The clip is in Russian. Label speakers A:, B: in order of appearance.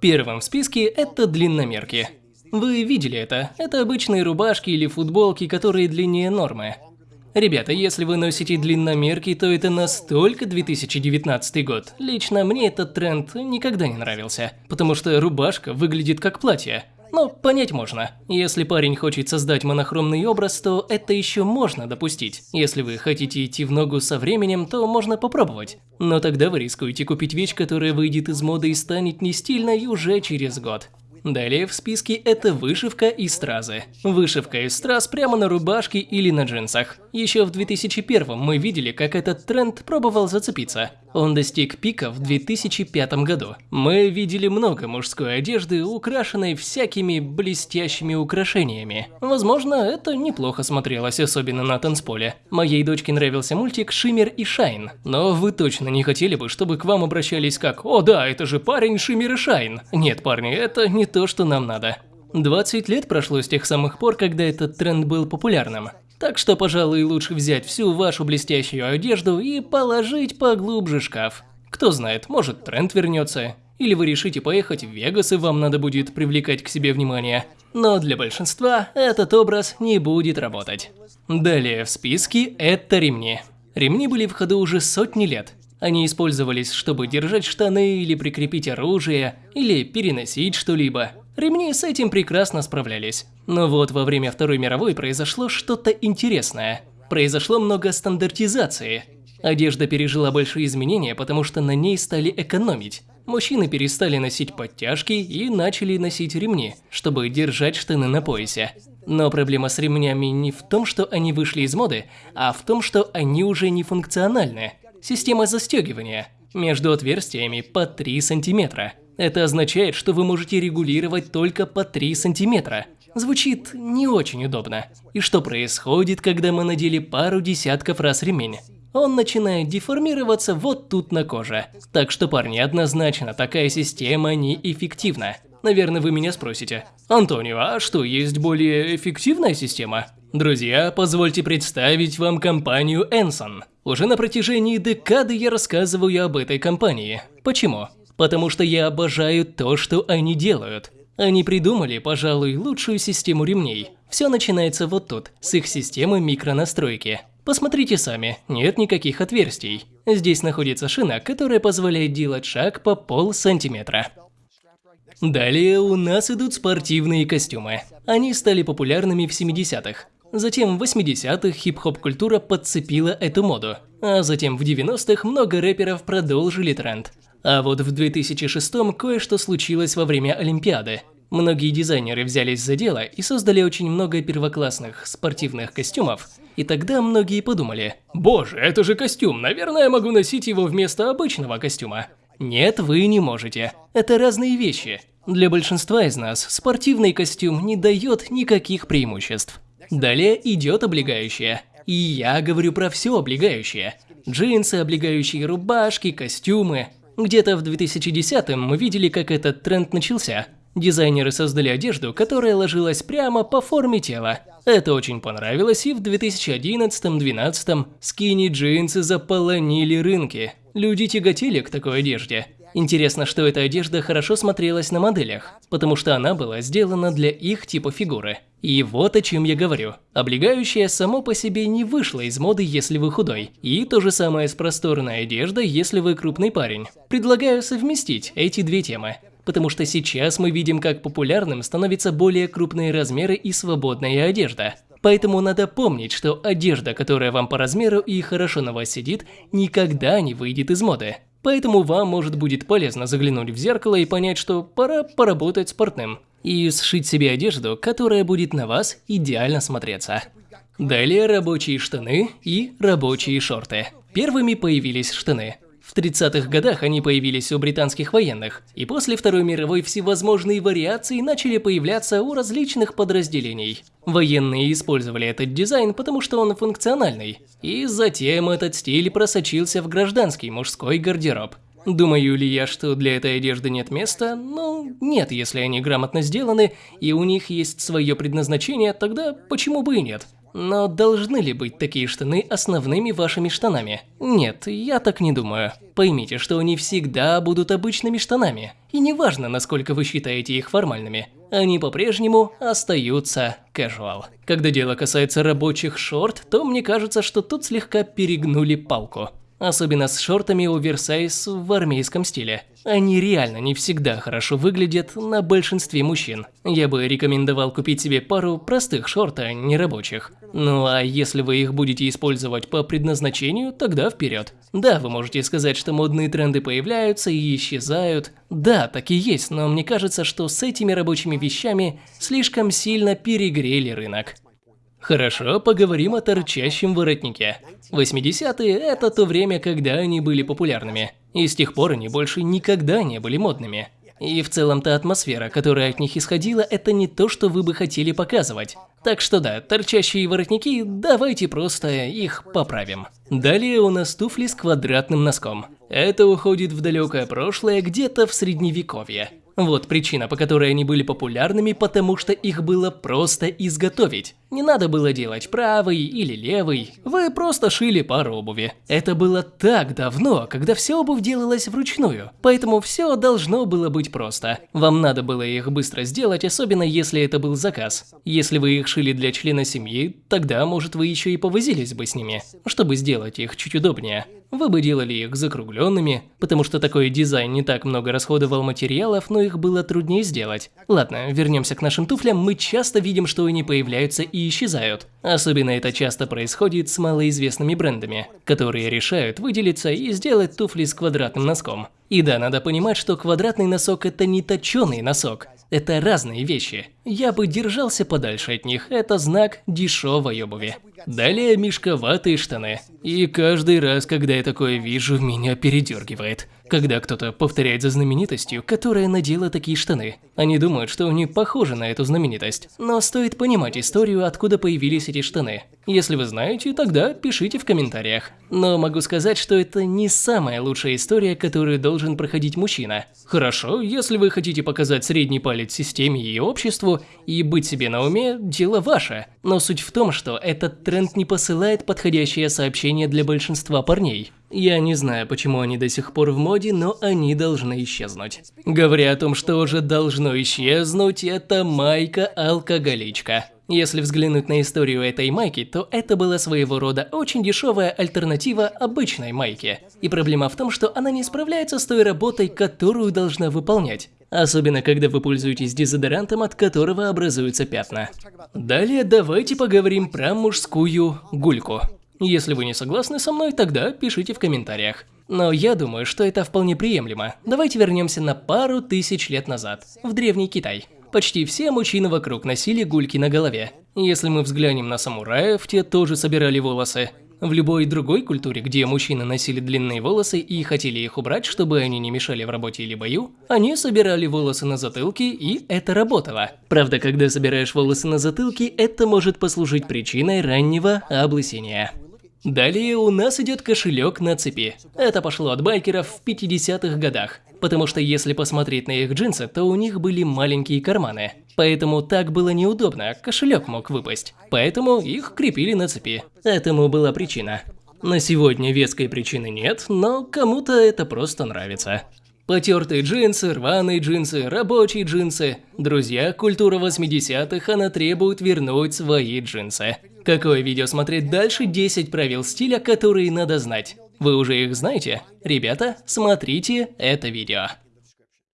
A: Первым в списке это длинномерки. Вы видели это? Это обычные рубашки или футболки, которые длиннее нормы. Ребята, если вы носите длинномерки, то это настолько 2019 год. Лично мне этот тренд никогда не нравился, потому что рубашка выглядит как платье. Но понять можно. Если парень хочет создать монохромный образ, то это еще можно допустить. Если вы хотите идти в ногу со временем, то можно попробовать. Но тогда вы рискуете купить вещь, которая выйдет из моды и станет не стильной уже через год. Далее в списке это вышивка и стразы. Вышивка из страз прямо на рубашке или на джинсах. Еще в 2001 мы видели, как этот тренд пробовал зацепиться. Он достиг пика в 2005 году. Мы видели много мужской одежды, украшенной всякими блестящими украшениями. Возможно, это неплохо смотрелось, особенно на танцполе. Моей дочке нравился мультик «Шиммер и Шайн». Но вы точно не хотели бы, чтобы к вам обращались как «О да, это же парень Шиммер и Шайн». Нет, парни, это не то, что нам надо. 20 лет прошло с тех самых пор, когда этот тренд был популярным. Так что, пожалуй, лучше взять всю вашу блестящую одежду и положить поглубже шкаф. Кто знает, может тренд вернется. Или вы решите поехать в Вегас и вам надо будет привлекать к себе внимание. Но для большинства этот образ не будет работать. Далее в списке это ремни. Ремни были в ходу уже сотни лет. Они использовались, чтобы держать штаны или прикрепить оружие, или переносить что-либо. Ремни с этим прекрасно справлялись. Но вот во время Второй мировой произошло что-то интересное. Произошло много стандартизации. Одежда пережила большие изменения, потому что на ней стали экономить. Мужчины перестали носить подтяжки и начали носить ремни, чтобы держать штаны на поясе. Но проблема с ремнями не в том, что они вышли из моды, а в том, что они уже не функциональны. Система застегивания между отверстиями по 3 сантиметра. Это означает, что вы можете регулировать только по 3 сантиметра. Звучит не очень удобно. И что происходит, когда мы надели пару десятков раз ремень? Он начинает деформироваться вот тут на коже. Так что, парни, однозначно такая система неэффективна. Наверное, вы меня спросите. Антонио, а что, есть более эффективная система? Друзья, позвольте представить вам компанию Enson. Уже на протяжении декады я рассказываю об этой компании. Почему? Потому что я обожаю то, что они делают. Они придумали, пожалуй, лучшую систему ремней. Все начинается вот тут, с их системы микронастройки. Посмотрите сами, нет никаких отверстий. Здесь находится шина, которая позволяет делать шаг по пол сантиметра. Далее у нас идут спортивные костюмы. Они стали популярными в 70-х. Затем в 80-х хип-хоп культура подцепила эту моду. А затем в 90-х много рэперов продолжили тренд. А вот в 2006-м кое-что случилось во время Олимпиады. Многие дизайнеры взялись за дело и создали очень много первоклассных спортивных костюмов. И тогда многие подумали, «Боже, это же костюм, наверное, я могу носить его вместо обычного костюма». Нет, вы не можете. Это разные вещи. Для большинства из нас спортивный костюм не дает никаких преимуществ. Далее идет облегающее. И я говорю про все облегающее. Джинсы, облегающие рубашки, костюмы. Где-то в 2010-м мы видели, как этот тренд начался. Дизайнеры создали одежду, которая ложилась прямо по форме тела. Это очень понравилось, и в 2011-2012 скини-джинсы заполонили рынки. Люди тяготели к такой одежде. Интересно, что эта одежда хорошо смотрелась на моделях, потому что она была сделана для их типа фигуры. И вот о чем я говорю. Облегающее само по себе не вышло из моды, если вы худой. И то же самое с просторной одеждой, если вы крупный парень. Предлагаю совместить эти две темы. Потому что сейчас мы видим, как популярным становятся более крупные размеры и свободная одежда. Поэтому надо помнить, что одежда, которая вам по размеру и хорошо на вас сидит, никогда не выйдет из моды. Поэтому вам может будет полезно заглянуть в зеркало и понять, что пора поработать с. И сшить себе одежду, которая будет на вас идеально смотреться. Далее рабочие штаны и рабочие шорты. Первыми появились штаны. В 30-х годах они появились у британских военных, и после Второй мировой всевозможные вариации начали появляться у различных подразделений. Военные использовали этот дизайн, потому что он функциональный, и затем этот стиль просочился в гражданский мужской гардероб. Думаю ли я, что для этой одежды нет места? Ну, нет, если они грамотно сделаны, и у них есть свое предназначение, тогда почему бы и нет? Но должны ли быть такие штаны основными вашими штанами? Нет, я так не думаю. Поймите, что они всегда будут обычными штанами. И неважно, насколько вы считаете их формальными. Они по-прежнему остаются casual. Когда дело касается рабочих шорт, то мне кажется, что тут слегка перегнули палку. Особенно с шортами оверсайз в армейском стиле. Они реально не всегда хорошо выглядят на большинстве мужчин. Я бы рекомендовал купить себе пару простых шорт, а не рабочих. Ну а если вы их будете использовать по предназначению, тогда вперед. Да, вы можете сказать, что модные тренды появляются и исчезают. Да, так и есть, но мне кажется, что с этими рабочими вещами слишком сильно перегрели рынок. Хорошо, поговорим о торчащем воротнике. 80-е – это то время, когда они были популярными. И с тех пор они больше никогда не были модными. И в целом та атмосфера, которая от них исходила, это не то, что вы бы хотели показывать. Так что да, торчащие воротники, давайте просто их поправим. Далее у нас туфли с квадратным носком. Это уходит в далекое прошлое, где-то в средневековье. Вот причина, по которой они были популярными, потому что их было просто изготовить. Не надо было делать правый или левый, вы просто шили пару обуви. Это было так давно, когда вся обувь делалась вручную, поэтому все должно было быть просто. Вам надо было их быстро сделать, особенно если это был заказ. Если вы их шили для члена семьи, тогда, может, вы еще и повозились бы с ними, чтобы сделать их чуть удобнее. Вы бы делали их закругленными, потому что такой дизайн не так много расходовал материалов, но их было труднее сделать. Ладно, вернемся к нашим туфлям, мы часто видим, что они появляются и исчезают. Особенно это часто происходит с малоизвестными брендами, которые решают выделиться и сделать туфли с квадратным носком. И да, надо понимать, что квадратный носок это не точеный носок. Это разные вещи. Я бы держался подальше от них, это знак дешевой обуви. Далее мешковатые штаны. И каждый раз, когда я такое вижу, меня передергивает. Когда кто-то повторяет за знаменитостью, которая надела такие штаны. Они думают, что они похожи на эту знаменитость. Но стоит понимать историю, откуда появились эти штаны. Если вы знаете, тогда пишите в комментариях. Но могу сказать, что это не самая лучшая история, которую должен проходить мужчина. Хорошо, если вы хотите показать средний палец системе и обществу и быть себе на уме, дело ваше. Но суть в том, что этот тренд не посылает подходящее сообщение для большинства парней. Я не знаю, почему они до сих пор в моде, но они должны исчезнуть. Говоря о том, что уже должно исчезнуть, это майка-алкоголичка. Если взглянуть на историю этой майки, то это была своего рода очень дешевая альтернатива обычной майке. И проблема в том, что она не справляется с той работой, которую должна выполнять. Особенно, когда вы пользуетесь дезодорантом, от которого образуются пятна. Далее давайте поговорим про мужскую гульку. Если вы не согласны со мной, тогда пишите в комментариях. Но я думаю, что это вполне приемлемо. Давайте вернемся на пару тысяч лет назад, в Древний Китай. Почти все мужчины вокруг носили гульки на голове. Если мы взглянем на самураев, те тоже собирали волосы. В любой другой культуре, где мужчины носили длинные волосы и хотели их убрать, чтобы они не мешали в работе или бою, они собирали волосы на затылке, и это работало. Правда, когда собираешь волосы на затылке, это может послужить причиной раннего облысения. Далее у нас идет кошелек на цепи. Это пошло от байкеров в 50-х годах. Потому что если посмотреть на их джинсы, то у них были маленькие карманы. Поэтому так было неудобно, кошелек мог выпасть. Поэтому их крепили на цепи. Этому была причина. На сегодня веской причины нет, но кому-то это просто нравится. Потертые джинсы, рваные джинсы, рабочие джинсы. Друзья, культура 80-х, она требует вернуть свои джинсы. Какое видео смотреть дальше? 10 правил стиля, которые надо знать. Вы уже их знаете? Ребята, смотрите это видео.